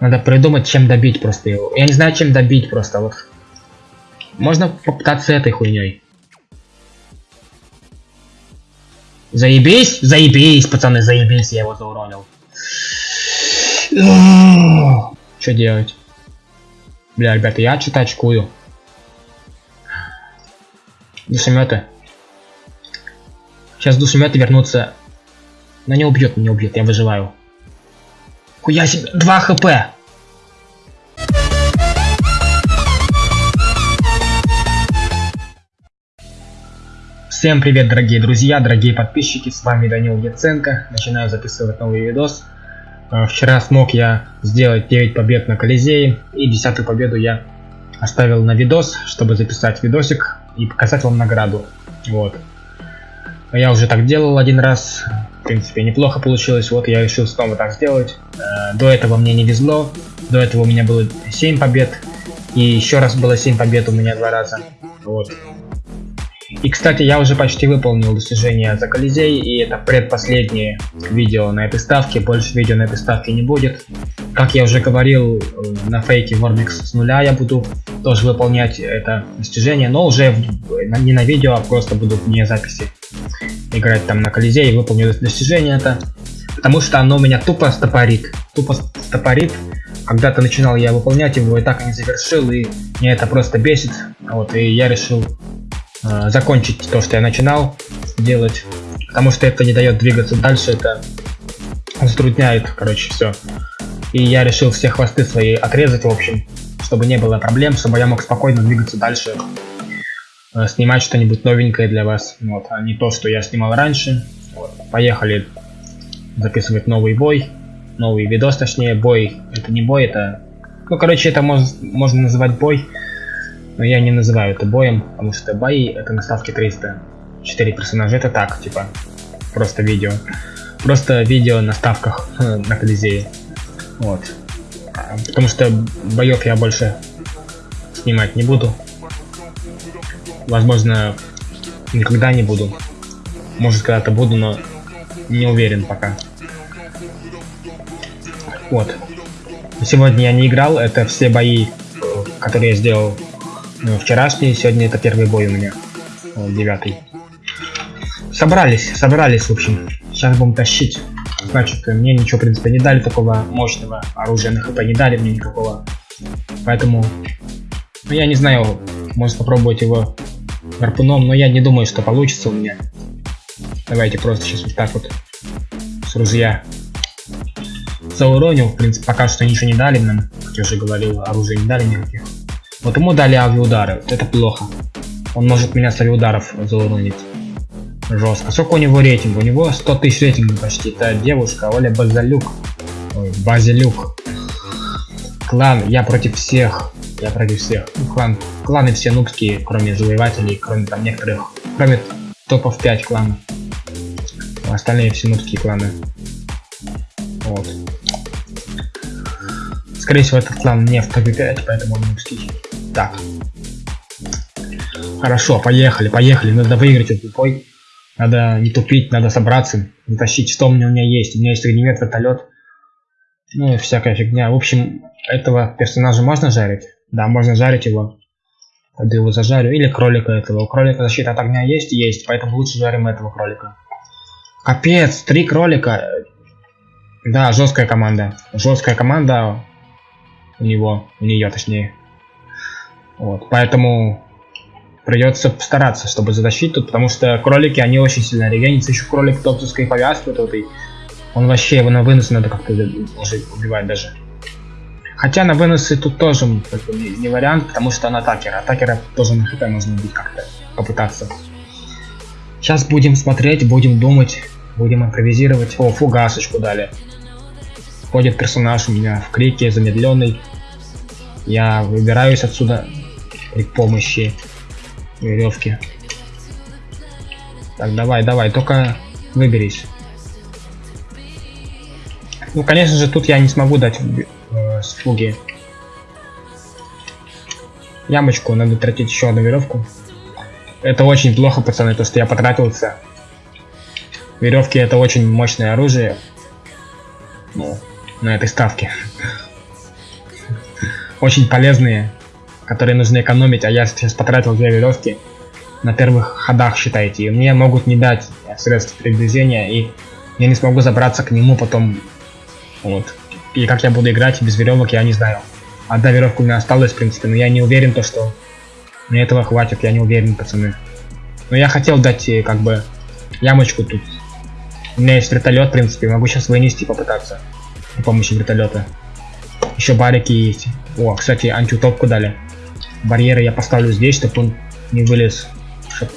Надо придумать, чем добить просто его. Я не знаю, чем добить просто. Вот. Можно попытаться этой хуйней. Заебись, заебись, пацаны, заебись, я его зауронил. Что делать? Бля, ребята, я что-то очкую. Душеметы. Сейчас душеметы вернутся. Но не убьет, не убьет, я выживаю. Хуя себе, 2 хп. Всем привет, дорогие друзья, дорогие подписчики, с вами Данил Яценко. Начинаю записывать новый видос. Э, вчера смог я сделать 9 побед на Колизее, и 10 победу я оставил на видос, чтобы записать видосик и показать вам награду. Вот. Я уже так делал один раз, в принципе, неплохо получилось, вот я решил снова так сделать. Э, до этого мне не везло, до этого у меня было 7 побед, и еще раз было 7 побед у меня два раза. Вот. И, кстати, я уже почти выполнил достижение за Колизей, и это предпоследнее видео на этой ставке, больше видео на этой ставке не будет. Как я уже говорил, э, на фейке Warbix с нуля я буду тоже выполнять это достижение, но уже в, не на видео, а просто буду вне записи играть там на Колизее и выполню достижение это. Потому что оно меня тупо стопорит. Тупо стопорит. Когда-то начинал я выполнять его и так и не завершил, и мне это просто бесит. Вот, и я решил э, закончить то, что я начинал делать. Потому что это не дает двигаться дальше, это затрудняет, короче, все. И я решил все хвосты свои отрезать, в общем, чтобы не было проблем, чтобы я мог спокойно двигаться дальше, снимать что-нибудь новенькое для вас, вот, а не то, что я снимал раньше. Вот, поехали записывать новый бой, новый видос, точнее, бой, это не бой, это, ну, короче, это мож, можно называть бой, но я не называю это боем, потому что бои это на ставке 300. 4 персонажа это так, типа, просто видео. Просто видео на ставках на Колизее. Вот. Потому что боев я больше снимать не буду. Возможно, никогда не буду. Может, когда-то буду, но не уверен пока. Вот. Сегодня я не играл, это все бои, которые я сделал ну, вчерашний, сегодня это первый бой у меня. Девятый. Собрались, собрались, в общем. Сейчас будем тащить. Значит, мне ничего, в принципе, не дали такого мощного оружия на хп, не дали мне никакого. Поэтому, ну, я не знаю, может попробовать его гарпуном, но я не думаю, что получится у меня. Давайте просто сейчас вот так вот с ружья зауронил. В принципе, пока что ничего не дали нам. Как я уже говорил, оружия не дали никаких. Вот ему дали авиаудары, вот это плохо. Он может меня с авиаударов зауронить. Жестко. Сколько у него рейтинг? У него 100 тысяч рейтинга почти. Это девушка Оля Базалюк. Ой, Базилюк. Клан, я против всех. Я против всех. Клан, кланы все нубские, кроме завоевателей, кроме там некоторых, кроме топов 5 кланов. Остальные все нубские кланы. Вот. Скорее всего, этот клан не в топе 5, поэтому он нубский. Так. Хорошо, поехали, поехали. Надо выиграть этот бой. Надо не тупить, надо собраться, затащить, что у меня, у меня есть. У меня есть огнемет, вертолет. Ну и всякая фигня. В общем, этого персонажа можно жарить? Да, можно жарить его. Тогда его зажарю. Или кролика этого. У кролика защита от огня есть? Есть. Поэтому лучше жарим этого кролика. Капец, три кролика. Да, жесткая команда. Жесткая команда у него, у нее точнее. Вот, поэтому придется постараться, чтобы затащить тут, потому что кролики, они очень сильно регенятся. Еще кролик топтовской повязки вот этой. Он вообще его на вынос надо как-то уже убивать даже. Хотя на выносы тут тоже как бы, не, вариант, потому что он атакер. Атакера тоже на хп можно убить как-то, попытаться. Сейчас будем смотреть, будем думать, будем импровизировать. О, фугасочку дали. Ходит персонаж у меня в крике, замедленный. Я выбираюсь отсюда при помощи веревки. Так, давай, давай, только выберись. Ну, конечно же, тут я не смогу дать с фуги. Ямочку, надо тратить еще одну веревку. Это очень плохо, пацаны, то, что я потратился. Веревки это очень мощное оружие. Ну, на этой ставке. очень полезные, которые нужно экономить, а я сейчас потратил две веревки на первых ходах, считайте, и мне могут не дать средств передвижения, и я не смогу забраться к нему потом, вот. И как я буду играть без веревок, я не знаю. Одна веревка у меня осталась, в принципе, но я не уверен, то, что мне этого хватит, я не уверен, пацаны. Но я хотел дать, э, как бы, ямочку тут. У меня есть вертолет, в принципе, могу сейчас вынести попытаться. При помощи вертолета. Еще барики есть. О, кстати, антиутопку дали. Барьеры я поставлю здесь, чтобы он не вылез. Чтоб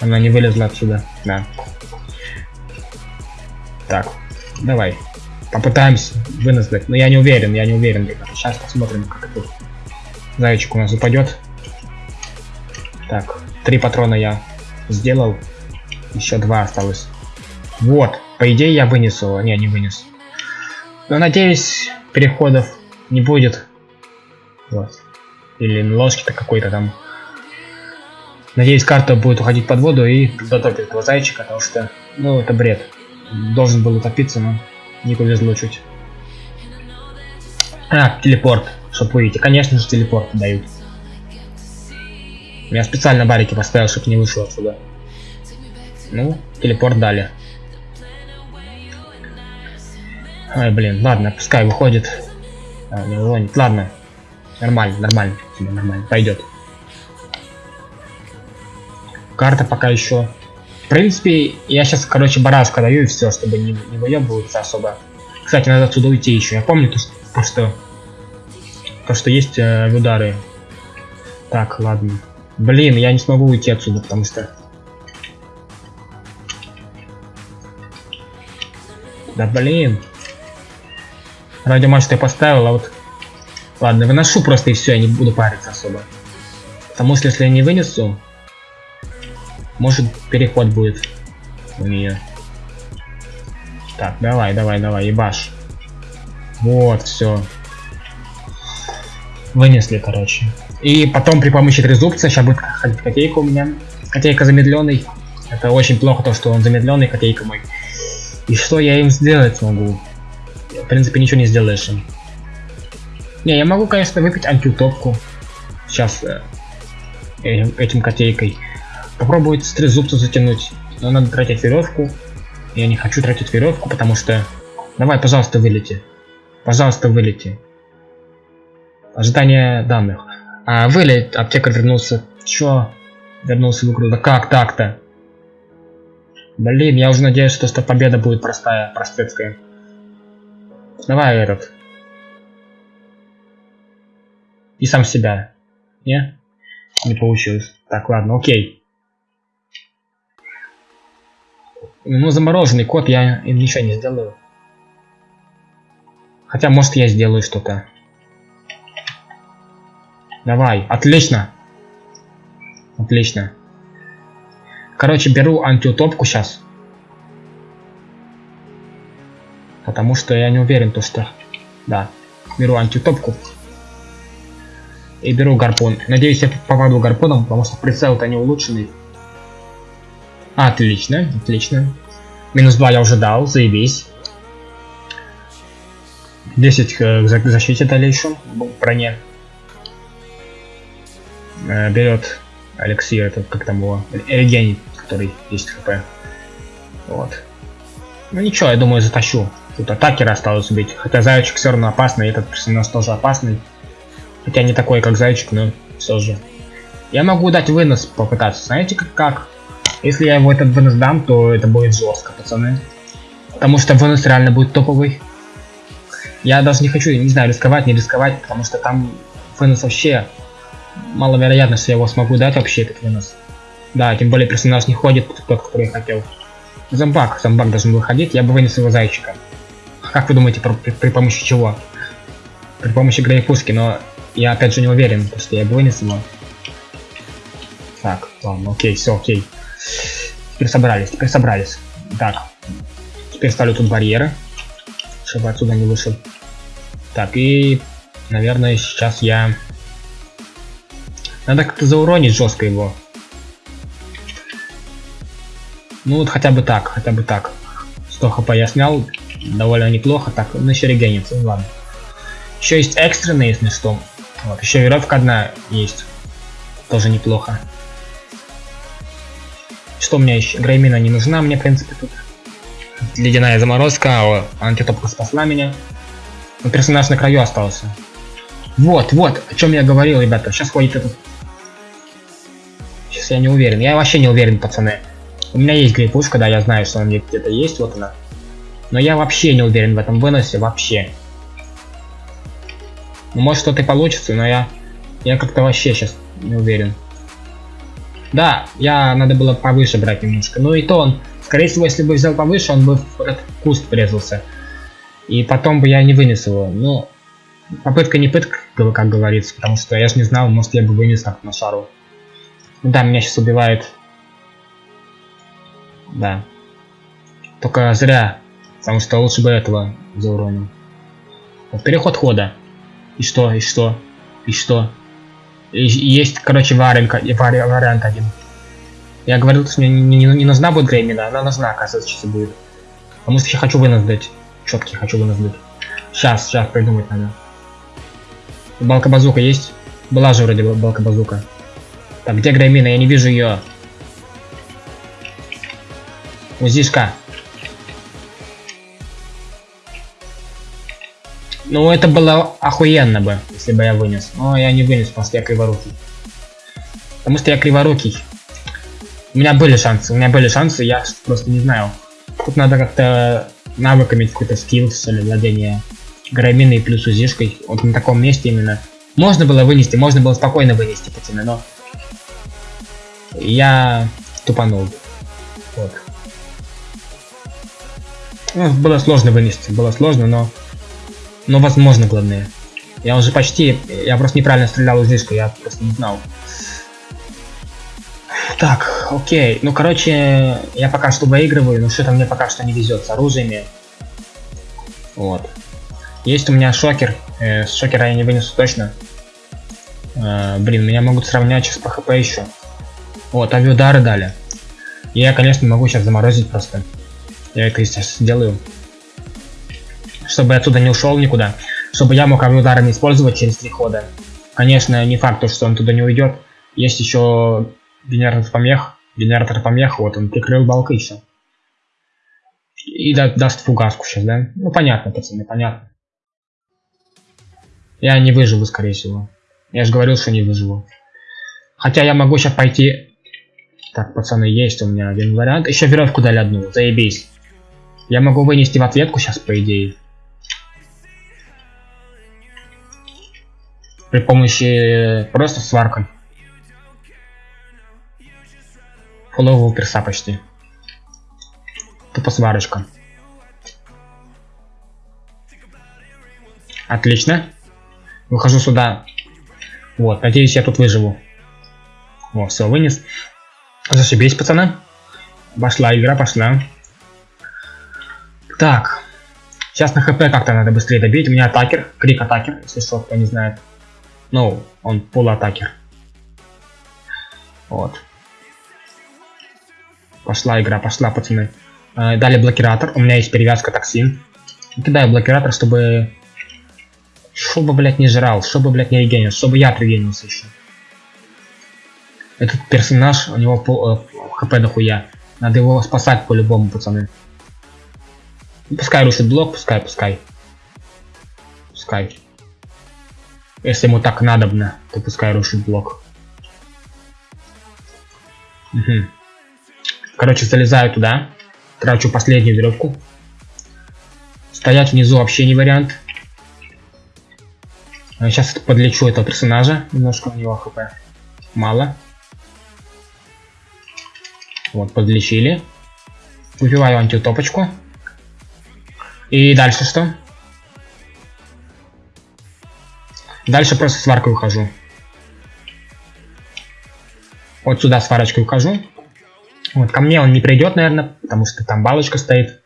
она не вылезла отсюда. Да. Так, давай. Попытаемся вынос дать. Но я не уверен, я не уверен, ребята. Сейчас посмотрим, как тут зайчик у нас упадет. Так, три патрона я сделал. Еще два осталось. Вот, по идее я вынесу. Не, не вынес. Но надеюсь, переходов не будет. Вот. Или ложки-то какой-то там. Надеюсь, карта будет уходить под воду и затопит этого зайчика, потому что, ну, это бред. Должен был утопиться, но не повезло чуть. А, телепорт, чтобы выйти. Конечно же, телепорт дают. Я специально барики поставил, чтобы не вышел отсюда. Ну, телепорт дали. Ай, блин, ладно, пускай выходит. А, не уронит. Ладно. Нормально, нормально. Нормально. Пойдет. Карта пока еще. В принципе, я сейчас, короче, барашка даю и все, чтобы не, не выебываться особо. Кстати, надо отсюда уйти еще. Я помню то, что, то, что есть э, удары. Так, ладно. Блин, я не смогу уйти отсюда, потому что... Да блин. Радиомачту я поставил, а вот... Ладно, выношу просто и все, я не буду париться особо. Потому что если я не вынесу, может переход будет у нее. Так, давай, давай, давай, ебаш. Вот, все. Вынесли, короче. И потом при помощи трезубца, сейчас будет ходить котейка у меня. Котейка замедленный. Это очень плохо, то, что он замедленный, котейка мой. И что я им сделать могу? В принципе, ничего не сделаешь им. Не, я могу, конечно, выпить антиутопку. Сейчас э, этим котейкой. Попробовать с трезубца затянуть. Но надо тратить веревку. Я не хочу тратить веревку, потому что... Давай, пожалуйста, вылети. Пожалуйста, вылети. Ожидание данных. А, вылет, аптекарь вернулся. Чё? Вернулся в игру. Да как так-то? Блин, я уже надеюсь, что, что победа будет простая, простецкая. Давай этот. И сам себя. Не? Не получилось. Так, ладно, окей. Ну, замороженный кот я ничего не сделаю. Хотя, может, я сделаю что-то. Давай, отлично. Отлично. Короче, беру антиутопку сейчас. Потому что я не уверен, то что... Да. Беру антиутопку. И беру гарпун. Надеюсь, я попаду гарпуном, потому что прицел-то не улучшенный. Отлично, отлично. Минус 2 я уже дал, заебись. 10 к защите дали еще в броне. Э, берет Алексей, этот, как там его, Эригений, который есть хп. Вот. Ну ничего, я думаю, затащу. Тут атакера осталось убить. Хотя зайчик все равно опасный, этот персонаж тоже опасный. Хотя не такой, как зайчик, но все же. Я могу дать вынос попытаться. Знаете как? Если я его этот вынос дам, то это будет жестко, пацаны. Потому что вынос реально будет топовый. Я даже не хочу, не знаю, рисковать, не рисковать, потому что там вынос вообще маловероятно, что я его смогу дать вообще этот вынос. Да, тем более персонаж не ходит, тот, который я хотел. Зомбак, зомбак должен выходить, я бы вынес его зайчика. Как вы думаете, при, при помощи чего? При помощи грейпуски, но я опять же не уверен, потому что я бы вынес его. Так, ладно, окей, все, окей. Теперь собрались, теперь собрались. Так, теперь ставлю тут барьеры, чтобы отсюда не вышел. Так, и, наверное, сейчас я надо как-то зауронить жестко его. Ну вот хотя бы так, хотя бы так. 100 хп я снял, довольно неплохо. Так, он еще регенится, ну ладно. Еще есть экстренные, если что. Вот, еще веревка одна есть. Тоже неплохо. Что у меня еще? Греймина не нужна мне, в принципе, тут. Ледяная заморозка, о, антитопка спасла меня. Но персонаж на краю остался. Вот, вот, о чем я говорил, ребята. Сейчас ходит этот... Сейчас я не уверен. Я вообще не уверен, пацаны. У меня есть грейпушка, да, я знаю, что она где-то есть, вот она. Но я вообще не уверен в этом выносе, вообще. Ну, может что-то и получится, но я... Я как-то вообще сейчас не уверен. Да, я надо было повыше брать немножко. Ну и то он, скорее всего, если бы взял повыше, он бы в этот куст врезался. И потом бы я не вынес его. Ну, попытка не пытка, как говорится, потому что я же не знал, может я бы вынес как на шару. Да, меня сейчас убивает. Да. Только зря, потому что лучше бы этого зауронил. Вот, переход хода. И что, и что, и что? Есть, короче, вариант, вариант один. Я говорил, что мне не, не, не нужна будет Греймина, она нужна, оказывается, сейчас будет. Потому что я хочу вынос дать. Четкий хочу вынос дать. Сейчас, сейчас придумать надо. Балка базука есть? Была же вроде балка базука. Так, где Греймина? Я не вижу ее. Узишка. Ну, это было охуенно бы, если бы я вынес. Но я не вынес, потому что я криворукий. Потому что я криворукий. У меня были шансы, у меня были шансы, я просто не знаю. Тут надо как-то навыками какой-то скилл, что ли, владение граминой плюс узишкой. Вот на таком месте именно. Можно было вынести, можно было спокойно вынести, пацаны, но... Я тупанул. Вот. Ну, было сложно вынести, было сложно, но но возможно, главное. Я уже почти... Я просто неправильно стрелял из диска, я просто не знал. Так, окей. Ну, короче, я пока что выигрываю, но что-то мне пока что не везет с оружиями. Вот. Есть у меня шокер. Э, с шокера я не вынесу точно. Э, блин, меня могут сравнять сейчас по хп еще. Вот, авиудары дали. Я, конечно, могу сейчас заморозить просто. Я это, сейчас сделаю чтобы я отсюда не ушел никуда, чтобы я мог ударами использовать через три хода. Конечно, не факт, что он туда не уйдет. Есть еще генератор помех. Генератор помех, вот он прикрыл балкой еще. И да, даст фугаску сейчас, да? Ну понятно, пацаны, понятно. Я не выживу, скорее всего. Я же говорил, что не выживу. Хотя я могу сейчас пойти... Так, пацаны, есть у меня один вариант. Еще веревку дали одну, заебись. Я могу вынести в ответку сейчас, по идее. При помощи просто сваркой. Фулового перса почти. Тупо сварочка. Отлично. Выхожу сюда. Вот, надеюсь, я тут выживу. Вот, все, вынес. Зашибись, пацаны. Пошла игра, пошла. Так. Сейчас на хп как-то надо быстрее добить. У меня атакер, крик атакер, если что, кто не знает. Ну, он полуатакер. Вот. Пошла игра, пошла, пацаны. Э, дали блокиратор. У меня есть перевязка токсин. Кидаю блокиратор, чтобы... Чтобы, блядь, не жрал. Чтобы, блядь, не регенил. Чтобы я регенился еще. Этот персонаж, у него по, э, хп дохуя. Надо его спасать по-любому, пацаны. Пускай рушит блок, пускай, пускай. Пускай. Если ему так надобно, то пускай рушит блок. Угу. Короче, залезаю туда. Трачу последнюю веревку. Стоять внизу вообще не вариант. Сейчас подлечу этого персонажа. Немножко у него хп. Мало. Вот, подлечили. Выпиваю антитопочку. И дальше что? Дальше просто сваркой ухожу. Вот сюда сварочкой ухожу. Вот, ко мне он не придет, наверное, потому что там балочка стоит.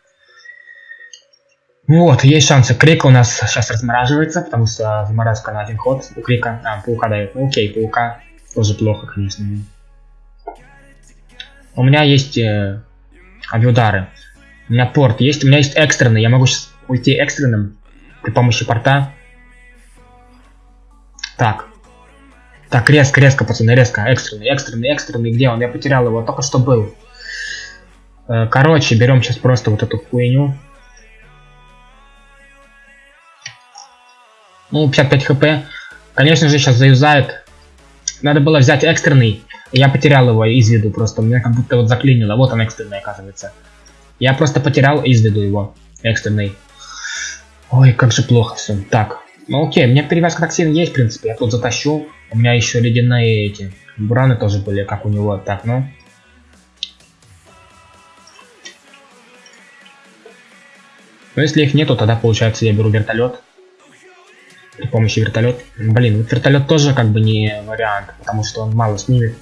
Вот, есть шансы. Крик у нас сейчас размораживается, потому что заморозка на один ход у Крика. А, паука дает. Ну, окей, паука тоже плохо, конечно. У меня есть э, авиудары. У меня порт есть. У меня есть экстренный. Я могу сейчас уйти экстренным при помощи порта. Так. Так, резко, резко, пацаны, резко. Экстренный, экстренный, экстренный. Где он? Я потерял его. Только что был. Э, короче, берем сейчас просто вот эту хуйню. Ну, 55 хп. Конечно же, сейчас заюзает. Надо было взять экстренный. Я потерял его из виду просто. Меня как будто вот заклинило. Вот он экстренный, оказывается. Я просто потерял из виду его. Экстренный. Ой, как же плохо все. Так. Ну окей, у меня перевязка токсина есть, в принципе. Я тут затащу. У меня еще ледяные эти. Бураны тоже были, как у него. Так, ну. Но если их нету, тогда получается я беру вертолет. При помощи вертолет. Блин, вертолет тоже как бы не вариант, потому что он мало снимет.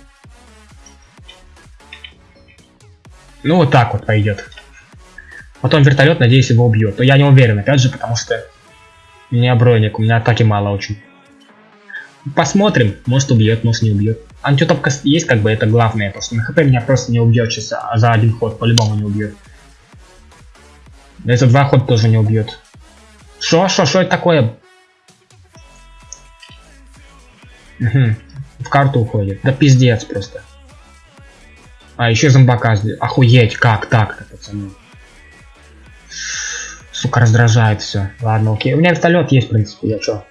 Ну вот так вот пойдет. Потом вертолет, надеюсь, его убьет. Но я не уверен, опять же, потому что у меня броник, у меня атаки мало очень. Посмотрим, может убьет, может не убьет. Антитопка есть, как бы это главное, потому что на хп меня просто не убьет сейчас а за один ход, по-любому не убьет. Да за два хода тоже не убьет. Шо, шо, шо это такое? Угу. В карту уходит. Да пиздец просто. А, еще зомбака Охуеть, как так-то, пацаны. Сука, раздражает все. Ладно, окей. У меня вертолет есть, в принципе, я чё?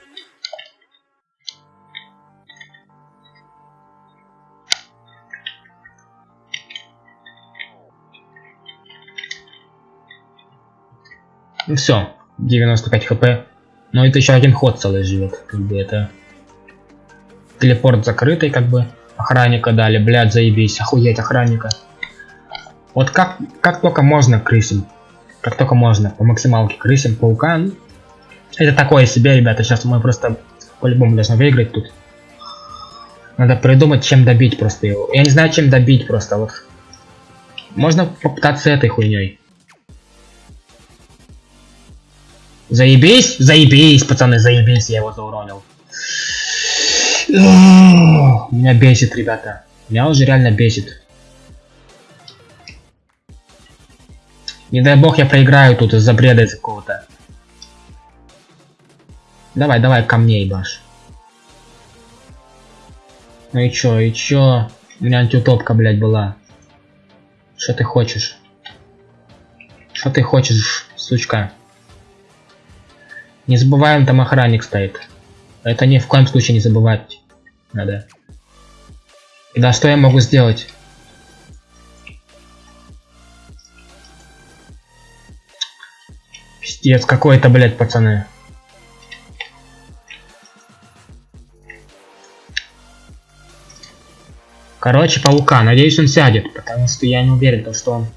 Ну все, 95 хп. Но это еще один ход целый живет. Как бы это... Телепорт закрытый, как бы. Охранника дали, блядь, заебись. Охуеть, охранника. Вот как, как только можно крысим как только можно, по максималке крысим, паука. Это такое себе, ребята, сейчас мы просто по-любому должны выиграть тут. Надо придумать, чем добить просто его. Я не знаю, чем добить просто, вот. Можно попытаться этой хуйней. Заебись? Заебись, пацаны, заебись, я его зауронил. Меня бесит, ребята. Меня уже реально бесит. Не дай бог я проиграю тут из-за бреда какого-то. Давай, давай, ко мне ебашь. Ну и чё, и чё? У меня антиутопка, блядь, была. Что ты хочешь? Что ты хочешь, сучка? Не забываем, там охранник стоит. Это ни в коем случае не забывать надо. Да, что я могу сделать? Пиздец какой-то, блядь, пацаны. Короче, паука. Надеюсь, он сядет, потому что я не уверен, что он...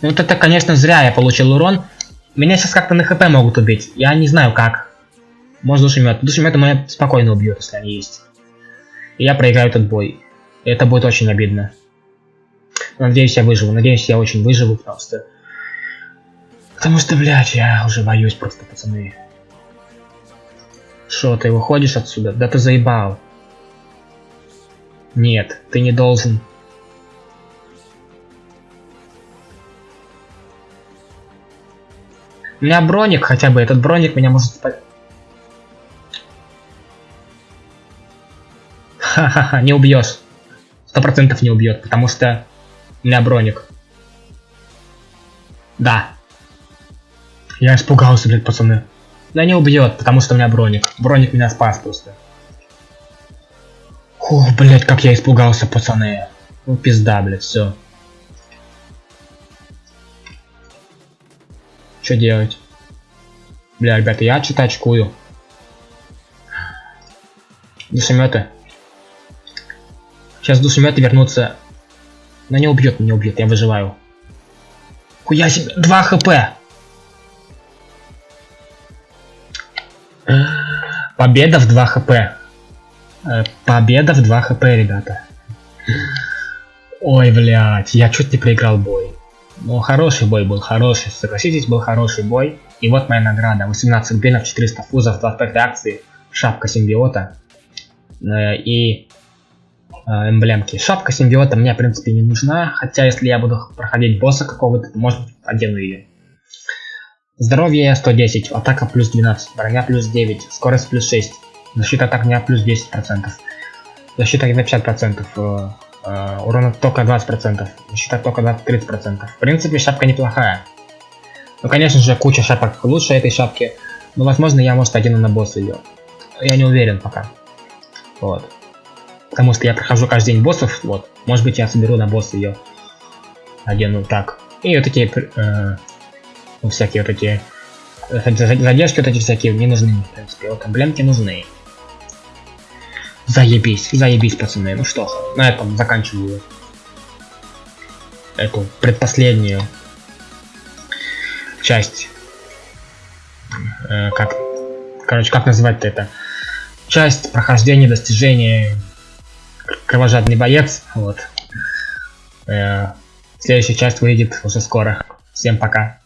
Ну, вот это, конечно, зря я получил урон. Меня сейчас как-то на хп могут убить. Я не знаю как. Может душемет. Душемет меня спокойно убьет, если они есть. И я проиграю этот бой. И это будет очень обидно. Надеюсь, я выживу. Надеюсь, я очень выживу, что... Потому что, блядь, я уже боюсь просто, пацаны. Шо, ты выходишь отсюда? Да ты заебал. Нет, ты не должен. У меня броник хотя бы, этот броник меня может спать. Ха-ха-ха, не убьешь. Сто процентов не убьет, потому что у меня броник. Да, я испугался, блядь, пацаны. Да не убьет, потому что у меня броник. Броник меня спас просто. Ух, блядь, как я испугался, пацаны. Ну пизда, блядь, все. Что делать? Бля, ребята, я что-то очкую. Душеметы. Сейчас душеметы вернутся. Но не убьет, не убьет, я выживаю. Хуя себе, 2 хп. Победа в 2 хп. Э, победа в 2 хп, ребята. Ой, блядь, я чуть не проиграл бой. Ну, хороший бой был, хороший, согласитесь, был хороший бой. И вот моя награда. 18 бенов, 400 фузов, 25 акций, шапка симбиота э, и э, эмблемки. Шапка симбиота мне, в принципе, не нужна, хотя если я буду проходить босса какого-то, то, может, одену ее. Здоровье 110, атака плюс 12, броня плюс 9, скорость плюс 6, Защита так не плюс 10%. Защита на 50%. Э, э, урона только 20%. Защита только 30%. В принципе, шапка неплохая. Ну, конечно же, куча шапок лучше этой шапки. Но, возможно, я, может, одену на босса ее. Я не уверен пока. Вот. Потому что я прохожу каждый день боссов, вот. Может быть, я соберу на босса ее. Одену так. И вот такие, э, ну, всякие вот эти задержки вот эти всякие не нужны, в принципе. Вот эмблемки нужны. Заебись, заебись, пацаны. Ну что, на этом заканчиваю эту предпоследнюю часть. Э, как, короче, как называть это? Часть прохождения достижения кровожадный боец. Вот. Э, следующая часть выйдет уже скоро. Всем пока.